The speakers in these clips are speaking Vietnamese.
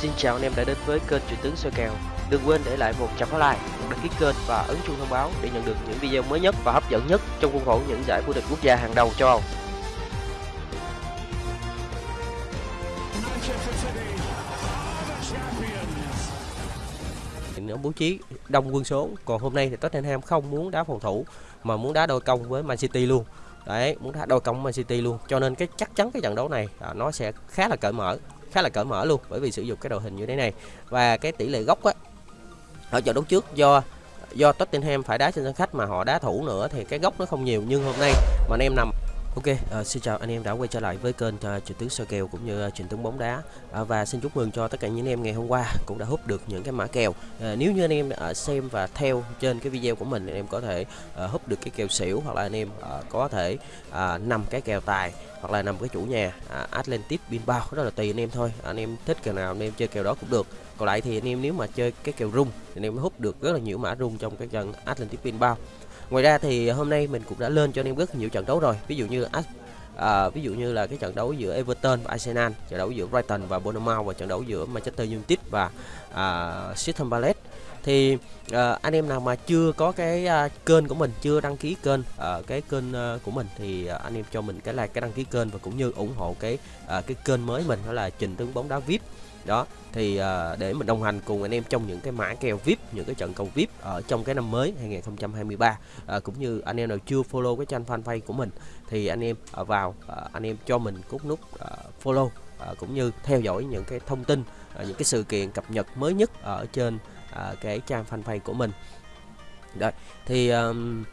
Xin chào anh em đã đến với kênh truyền tướng soi kèo. Đừng quên để lại một trăm like, một đăng ký kênh và ấn chuông thông báo để nhận được những video mới nhất và hấp dẫn nhất trong khuôn khổ những giải vô địch quốc gia hàng đầu châu Âu. nó bố trí đông quân số còn hôm nay thì Tottenham không muốn đá phòng thủ mà muốn đá đôi công với Man City luôn đấy muốn đá đôi công Man City luôn. Cho nên cái chắc chắn cái trận đấu này à, nó sẽ khá là cởi mở khá là cởi mở luôn bởi vì sử dụng cái đội hình như thế này. Và cái tỷ lệ góc á ở trận đấu trước do do Tottenham phải đá trên sân khách mà họ đá thủ nữa thì cái góc nó không nhiều. Nhưng hôm nay mà anh em nằm Ok, uh, xin chào anh em đã quay trở lại với kênh uh, Trình tướng soi kèo cũng như uh, Trình tướng bóng đá uh, và xin chúc mừng cho tất cả những anh em ngày hôm qua cũng đã hút được những cái mã kèo. Uh, nếu như anh em uh, xem và theo trên cái video của mình anh em có thể uh, hút được cái kèo xỉu hoặc là anh em uh, có thể uh, nằm cái kèo tài hoặc là nằm cái chủ nhà uh, Atlantic Bilbao đó là tùy anh em thôi. Anh em thích kèo nào anh em chơi kèo đó cũng được. Còn lại thì anh em nếu mà chơi cái kèo rung thì anh em hút được rất là nhiều mã rung trong cái trận Atlantic Bilbao. Ngoài ra thì hôm nay mình cũng đã lên cho anh em rất nhiều trận đấu rồi. Ví dụ như à, ví dụ như là cái trận đấu giữa Everton và Arsenal trận đấu giữa Brighton và Bournemouth và trận đấu giữa Manchester United và à, Crystal Palace thì à, anh em nào mà chưa có cái à, kênh của mình chưa đăng ký kênh à, cái kênh à, của mình thì à, anh em cho mình cái like cái đăng ký kênh và cũng như ủng hộ cái à, cái kênh mới mình đó là trình tướng bóng đá vip đó thì uh, để mình đồng hành cùng anh em trong những cái mã kèo VIP những cái trận cầu VIP ở trong cái năm mới 2023 uh, à, cũng như anh em nào chưa follow cái trang fanpage của mình thì anh em uh, vào uh, anh em cho mình cút nút uh, follow uh, cũng như theo dõi những cái thông tin uh, những cái sự kiện cập nhật mới nhất ở trên uh, cái trang fanpage của mình. Rồi thì um,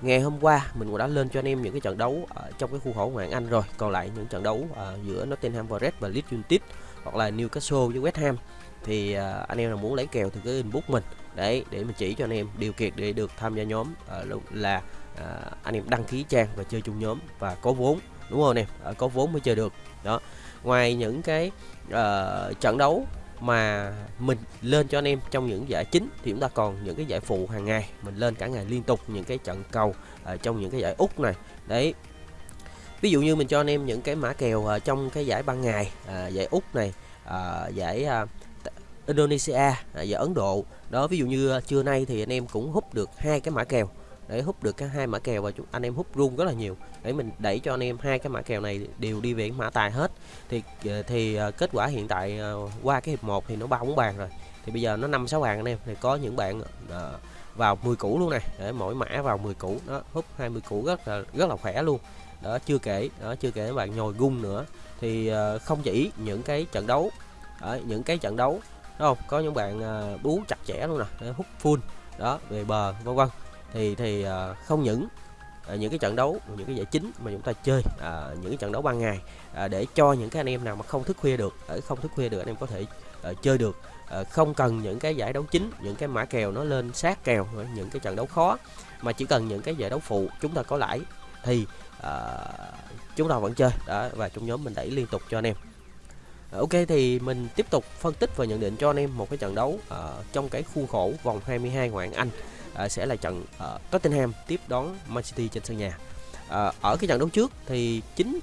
ngày hôm qua mình cũng đã lên cho anh em những cái trận đấu ở trong cái khu khổ ngoại Anh rồi. Còn lại những trận đấu uh, giữa Nottingham Forest và Leeds United hoặc là Newcastle với West Ham thì uh, anh em nào muốn lấy kèo thì cứ inbox mình. Đấy để mình chỉ cho anh em điều kiện để được tham gia nhóm uh, là uh, anh em đăng ký trang và chơi chung nhóm và có vốn đúng không anh em? Uh, có vốn mới chơi được. Đó. Ngoài những cái uh, trận đấu mà mình lên cho anh em trong những giải chính thì chúng ta còn những cái giải phụ hàng ngày mình lên cả ngày liên tục những cái trận cầu uh, trong những cái giải úc này. Đấy ví dụ như mình cho anh em những cái mã kèo uh, trong cái giải ban ngày uh, giải úc này uh, giải uh, Indonesia uh, giải Ấn Độ. Đó ví dụ như uh, trưa nay thì anh em cũng hút được hai cái mã kèo. Để hút được cái hai mã kèo và chúng anh em hút rung rất là nhiều. Để mình đẩy cho anh em hai cái mã kèo này đều đi về mã tài hết. Thì thì kết quả hiện tại qua cái hiệp 1 thì nó ba bốn bàn rồi. Thì bây giờ nó năm sáu bàn anh em. Thì có những bạn vào 10 củ luôn này để mỗi mã vào 10 củ. Đó hút 20 củ rất là rất là khỏe luôn đó chưa kể đó chưa kể bạn nhồi gung nữa thì uh, không chỉ những cái trận đấu ở những cái trận đấu đúng không có những bạn uh, bú chặt chẽ luôn nè hút full đó về bờ vân vân thì thì uh, không những uh, những cái trận đấu những cái giải chính mà chúng ta chơi uh, những cái trận đấu ban ngày uh, để cho những cái anh em nào mà không thức khuya được ở không thức khuya được anh em có thể uh, chơi được uh, không cần những cái giải đấu chính những cái mã kèo nó lên sát kèo những cái trận đấu khó mà chỉ cần những cái giải đấu phụ chúng ta có lãi thì à, chúng ta vẫn chơi. Đó và trong nhóm mình đẩy liên tục cho anh em. Ờ, ok thì mình tiếp tục phân tích và nhận định cho anh em một cái trận đấu à, trong cái khuôn khổ vòng 22 ngoại hạng Anh à, sẽ là trận à, Tottenham tiếp đón Man City trên sân nhà. à, ở cái trận đấu trước thì chính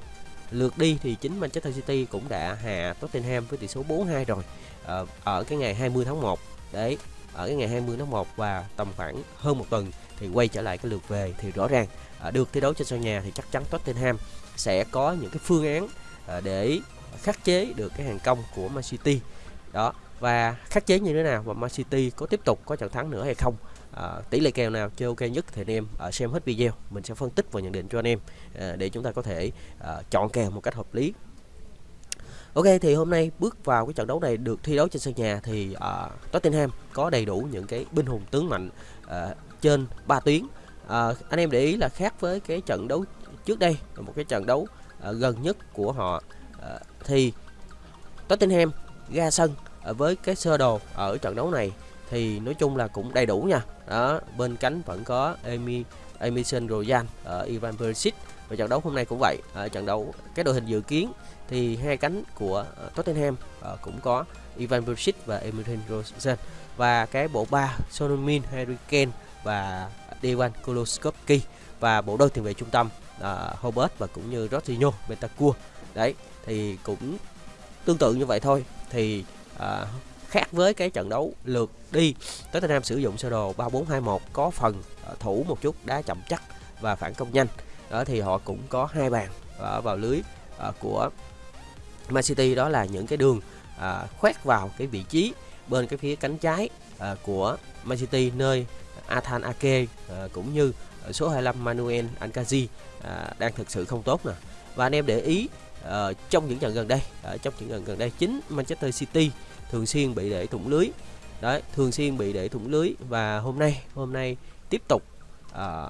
lượt đi thì chính Manchester City cũng đã hạ Tottenham với tỷ số 4-2 rồi. À, ở cái ngày 20 tháng 1 đấy ở cái ngày 20 tháng 1 và tầm khoảng hơn một tuần thì quay trở lại cái lượt về thì rõ ràng À, được thi đấu trên sân nhà thì chắc chắn Tottenham sẽ có những cái phương án à, để khắc chế được cái hàng công của Man City. Đó và khắc chế như thế nào và Man City có tiếp tục có trận thắng nữa hay không? À, tỷ lệ kèo nào chơi ok nhất thì anh em à, xem hết video mình sẽ phân tích và nhận định cho anh em à, để chúng ta có thể à, chọn kèo một cách hợp lý. Ok thì hôm nay bước vào cái trận đấu này được thi đấu trên sân nhà thì uh, Tottenham có đầy đủ những cái binh hùng tướng mạnh uh, trên 3 tuyến à, anh em để ý là khác với cái trận đấu trước đây một cái trận đấu à, gần nhất của họ à, thì Tottenham ra sân à, với cái sơ đồ ở trận đấu này thì nói chung là cũng đầy đủ nha. Đó, bên cánh vẫn có Emi Emerson Royal ở uh, Ivan Perisic và trận đấu hôm nay cũng vậy. Ở trận đấu cái đội hình dự kiến thì hai cánh của uh, Tottenham uh, cũng có Ivan Perisic và Emerson Rosen và cái bộ ba Son Min, Harry Kane và Dewan Koloskovski và bộ đôi tiền vệ trung tâm uh, Hobart và cũng như Rodinho Bentancur. Đấy thì cũng tương tự như vậy thôi. Thì uh, khác với cái trận đấu lượt đi Tottenham sử dụng sơ đồ 3421 có phần à, thủ một chút đá chậm chắc và phản công nhanh. Đó thì họ cũng có hai bàn ở vào lưới của Man City. Đó là những cái đường khoét vào cái vị trí bên cái phía cánh trái của Man City nơi Athan Ake à, ờ, cũng như ờ, số 25 Manuel Ankazi à, ờ, đang thực sự không tốt nè. Và anh em để ý à, trong những trận gần đây à, trong những trận gần đây chính Manchester City thường xuyên bị để thủng lưới. Đấy thường xuyên bị để thủng lưới và hôm nay hôm nay tiếp tục à,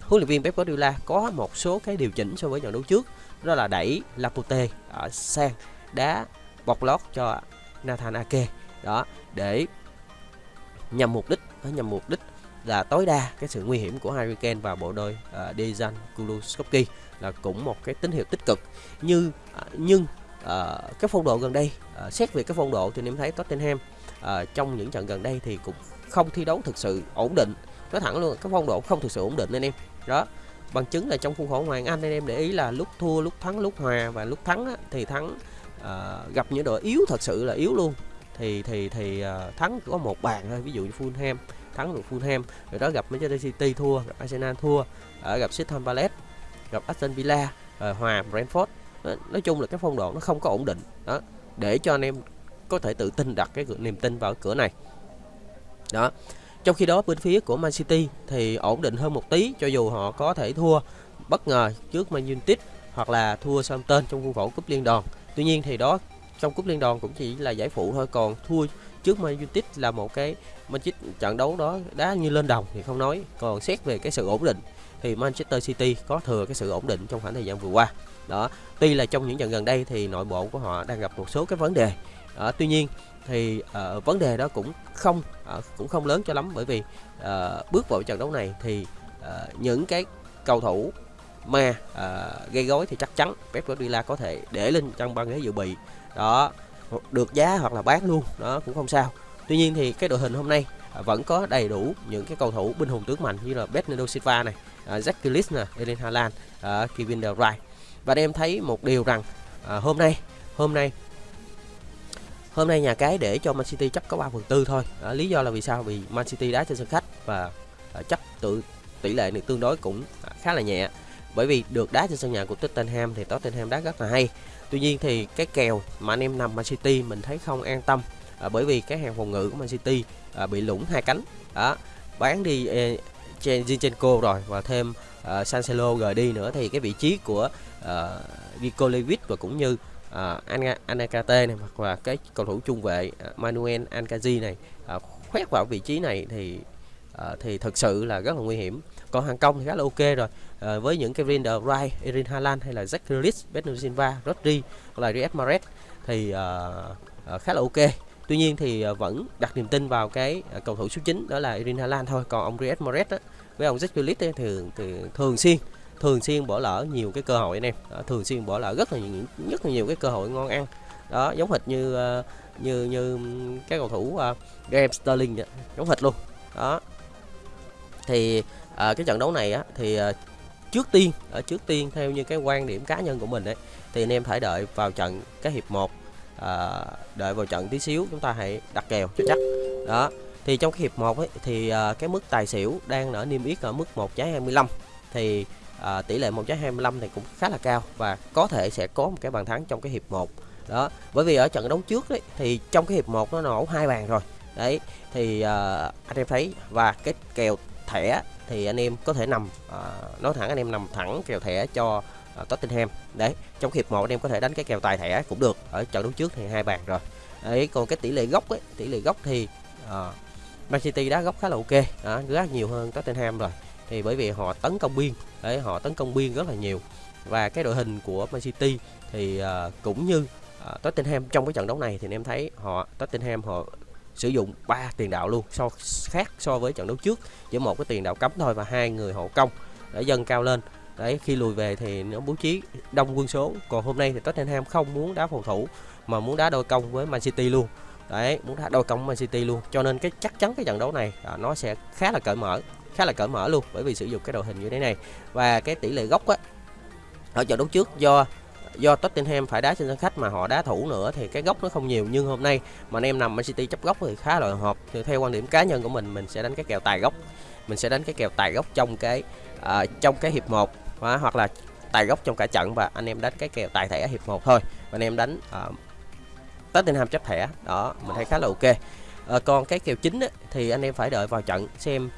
huấn luyện viên Pep Guardiola có một số cái điều chỉnh so với trận đấu trước đó là đẩy Laporte ở sang đá bọc lót cho Nathan Ake đó để nhằm mục đích ờ, nhằm mục đích là tối đa cái sự nguy hiểm của Harry Kane và bộ đôi uh, Dejan Kulusevski là cũng một cái tín hiệu tích cực. Như uh, nhưng uh, cái phong độ gần đây uh, xét về cái phong độ thì em thấy Tottenham uh, trong những trận gần đây thì cũng không thi đấu thực sự ổn định. Nói thẳng luôn cái phong độ không thực sự ổn định anh em. Đó bằng chứng là trong khuôn khổ Hoàng Anh anh em để ý là lúc thua lúc thắng lúc hòa và lúc thắng á, thì thắng uh, gặp những đội yếu thật sự là yếu luôn thì thì thì uh, thắng có một bàn thôi ví dụ như Fulham thắng được Fulham rồi đó gặp Manchester City thua gặp Arsenal thua ở gặp Crystal Palace gặp Aston Villa rồi hòa Brentford nói chung là cái phong độ nó không có ổn định đó để cho anh em có thể tự tin đặt cái niềm tin vào cửa này đó trong khi đó bên phía của Man City thì ổn định hơn một tí cho dù họ có thể thua bất ngờ trước Man United hoặc là thua Southampton trong khuôn khổ cúp liên đoàn. Tuy nhiên thì đó trong cúp liên đoàn cũng chỉ là giải phụ thôi còn thua trước Man United là một cái Manchester trận đấu đó đá như lên đồng thì không nói. Còn xét về cái sự ổn định thì Manchester City có thừa cái sự ổn định trong khoảng thời gian vừa qua. Đó tuy là trong những trận gần đây thì nội bộ của họ đang gặp một số cái vấn đề. Đó, tuy nhiên thì uh, vấn đề đó cũng không uh, cũng không lớn cho lắm bởi vì uh, bước vào trận đấu này thì uh, những cái cầu thủ mà uh, gây gối thì chắc chắn Pep Guardiola có thể để lên trong băng ghế dự bị đó được giá hoặc là bán luôn đó cũng không sao tuy nhiên thì cái đội hình hôm nay à, vẫn có đầy đủ những cái cầu thủ binh hùng tướng mạnh như là Bernardo Silva này à, uh, Jack Grealish nè Erling Haaland uh, Kevin De Bruyne và em thấy một điều rằng uh, hôm nay hôm nay Hôm nay nhà cái để cho Man City chấp có 3 phần tư thôi. À, lý do là vì sao? Vì Man City đá trên sân khách và à, chấp tự tỷ lệ này tương đối cũng à, khá là nhẹ. Bởi vì được đá trên sân nhà của Tottenham thì Tottenham đá rất là hay. Tuy nhiên thì cái kèo mà anh em nằm Man City mình thấy không an tâm à, bởi vì cái hàng phòng ngự của Man City à, bị lủng hai cánh. Đó, bán đi e, Zinchenko rồi và thêm à, uh, Cancelo rời đi nữa thì cái vị trí của à, uh, Nico Lewis và cũng như uh, Anakate này hoặc là cái cầu thủ trung vệ uh, Manuel Ankaji này uh, khoét vào vị trí này thì à, thì thực sự là rất là nguy hiểm. Còn hàng công thì khá là ok rồi. À, với những cái Rinder Bruyne, Erin Haaland hay là Jack Grealish, Bernardo Silva, Rodri hoặc là Riyad Mahrez thì à, à, khá là ok. Tuy nhiên thì à, vẫn đặt niềm tin vào cái à, cầu thủ số 9 đó là Erin Haaland thôi. Còn ông Riyad Mahrez với ông Jack Grealish thì, thì thường xuyên thường xuyên bỏ lỡ nhiều cái cơ hội anh em. Đó, thường xuyên bỏ lỡ rất là nhiều rất là nhiều cái cơ hội ngon ăn. Đó giống hệt như uh, như như cái cầu thủ uh, Raheem Sterling vậy, giống hệt luôn. Đó thì uh, cái trận đấu này á thì uh, trước tiên ở trước tiên theo như cái quan điểm cá nhân của mình ấy thì anh em phải đợi vào trận cái hiệp 1 à, đợi vào trận tí xíu chúng ta hãy đặt kèo cho chắc. Đó thì trong cái hiệp 1 ấy thì à, cái mức tài xỉu đang ở niêm yết ở mức 1 trái 25 thì à, tỷ lệ 1 trái 25 này cũng khá là cao và có thể sẽ có một cái bàn thắng trong cái hiệp 1 đó bởi vì ở trận đấu trước đấy thì trong cái hiệp 1 nó nổ hai bàn rồi. Đấy thì à, anh em thấy và cái kèo thẻ thì anh em có thể nằm à, nói thẳng anh em nằm thẳng kèo thẻ cho à, Tottenham. Đấy trong hiệp 1 anh em có thể đánh cái kèo tài thẻ cũng được ở trận đấu trước thì hai bàn rồi. Đấy còn cái tỷ lệ gốc ấy tỷ lệ gốc thì à, Man City đá gốc khá là ok đó, rất nhiều hơn Tottenham rồi. Thì bởi vì họ tấn công biên đấy họ tấn công biên rất là nhiều. Và cái đội hình của Man City thì uh, cũng như uh, Tottenham trong cái trận đấu này thì anh em thấy họ Tottenham họ sử dụng ba tiền đạo luôn so khác so với trận đấu trước. Chỉ một cái tiền đạo cấm thôi và hai người hộ công để dâng cao lên. Đấy khi lùi về thì nó bố trí đông quân số. Còn hôm nay thì Tottenham không muốn đá phòng thủ mà muốn đá đôi công với Man City luôn. Đấy muốn đá đôi công với Man City luôn. Cho nên cái chắc chắn cái trận đấu này à, nó sẽ khá là cởi mở khá là cởi mở luôn bởi vì sử dụng cái đội hình như thế này. Và cái tỷ lệ góc á ở trận đấu trước do do Tottenham phải đá trên sân khách mà họ đá thủ nữa thì cái góc nó không nhiều. Nhưng hôm nay mà anh em nằm Man City chấp góc thì khá là hợp. Thì theo quan điểm cá nhân của mình mình sẽ đánh cái kèo tài góc. Mình sẽ đánh cái kèo tài góc trong cái à, trong cái hiệp 1 hoặc là tài góc trong cả trận và anh em đánh cái kèo tài thẻ hiệp 1 thôi. Và anh em đánh uh, Tottenham chấp thẻ. Đó mình thấy khá là ok. À, còn cái kèo chính á, thì anh em phải đợi vào trận xem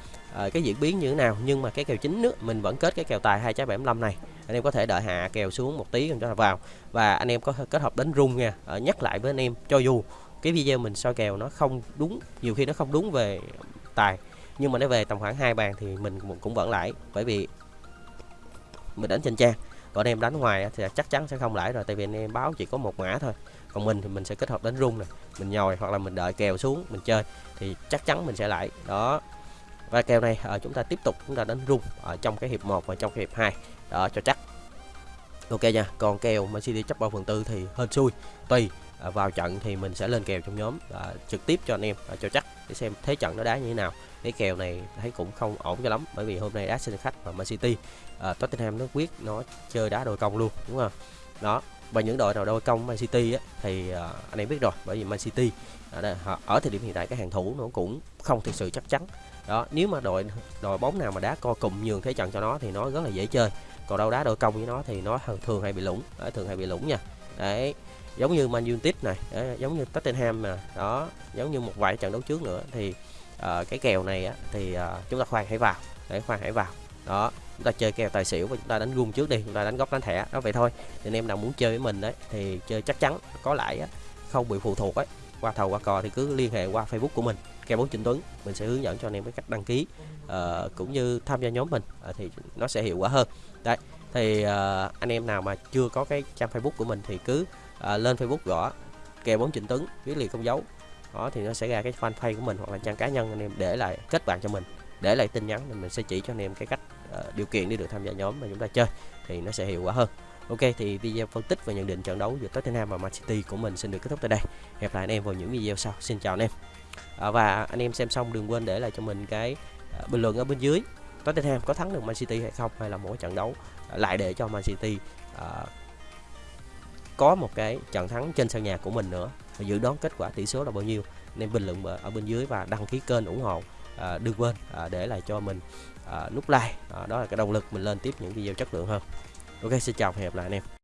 uh, cái diễn biến như thế nào? Nhưng mà cái kèo chính nữa mình vẫn kết cái kèo tài hai trái 75 này. Anh em có thể đợi hạ kèo xuống một tí cho vào. Và anh em có kết hợp đánh rung nha. Ở nhắc lại với anh em cho dù cái video mình soi kèo nó không đúng nhiều khi nó không đúng về tài nhưng mà nó về tầm khoảng hai bàn thì mình cũng vẫn lãi. Bởi vì mình đánh trên trang còn em đánh ngoài thì chắc chắn sẽ không lãi rồi tại vì anh em báo chỉ có một mã thôi. Còn mình thì mình sẽ kết hợp đánh rung này mình nhồi hoặc là mình đợi kèo xuống mình chơi thì chắc chắn mình sẽ lãi. Đó và kèo này à, chúng ta tiếp tục chúng ta đánh rung ở trong cái hiệp 1 và trong cái hiệp 2 đó cho chắc. Ok nha còn kèo Man City chấp 3 phần tư thì hên xui tùy à, vào trận thì mình sẽ lên kèo trong nhóm à, trực tiếp cho anh em. À, cho chắc để xem thế trận nó đá như thế nào. Cái kèo này thấy cũng không ổn cho lắm bởi vì hôm nay đá sân khách và Man City à, Tottenham nó quyết nó chơi đá đôi công luôn đúng không? Đó và những đội nào đôi công Man City á, thì à, anh em biết rồi bởi vì Man City à, ở thời điểm hiện tại cái hàng thủ nó cũng không thực sự chắc chắn đó nếu mà đội đội bóng nào mà đá co cùng nhường thế trận cho nó thì nó rất là dễ chơi. Còn đâu đá đội công với nó thì nó thường hay bị lủng đấy, thường hay bị lủng nha. Đấy giống như Man United này đấy, giống như Tottenham mà đó giống như một vài trận đấu trước nữa thì uh, cái kèo này á, thì uh, chúng ta khoan hãy vào để khoan hãy vào. Đó chúng ta chơi kèo tài xỉu và chúng ta đánh gung trước đi chúng ta đánh góc đánh thẻ đó vậy thôi. Thì anh em nào muốn chơi với mình đấy thì chơi chắc chắn có lãi á, không bị phụ thuộc ấy qua thầu qua cò thì cứ liên hệ qua facebook của mình ke 4 Trinh tuấn mình sẽ hướng dẫn cho anh em cái cách đăng ký uh, cũng như tham gia nhóm mình uh, thì nó sẽ hiệu quả hơn đấy thì uh, anh em nào mà chưa có cái trang facebook của mình thì cứ uh, lên facebook gõ ke 4 Trinh tuấn viết liền không dấu đó thì nó sẽ ra cái fanpage của mình hoặc là trang cá nhân anh em để lại kết bạn cho mình để lại tin nhắn thì mình sẽ chỉ cho anh em cái cách uh, điều kiện để được tham gia nhóm mà chúng ta chơi thì nó sẽ hiệu quả hơn Ok thì video phân tích và nhận định trận đấu giữa Tottenham và Man City của mình xin được kết thúc tại đây. Hẹn lại anh em vào những video sau. Xin chào anh em. À, và anh em xem xong đừng quên để lại cho mình cái ờ, bình luận ở bên dưới. Tottenham có thắng được Man City hay không hay là mỗi trận đấu ờ, lại để cho Man City uh, có một cái trận thắng trên sân nhà của mình nữa và dự đoán kết quả tỷ số là bao nhiêu. Nên bình luận ở bên dưới và đăng ký kênh ủng hộ à, đừng quên à, để lại cho mình à, nút like. À, đó là cái động lực mình lên tiếp những video chất lượng hơn. Ok xin chào và hẹn gặp lại anh em.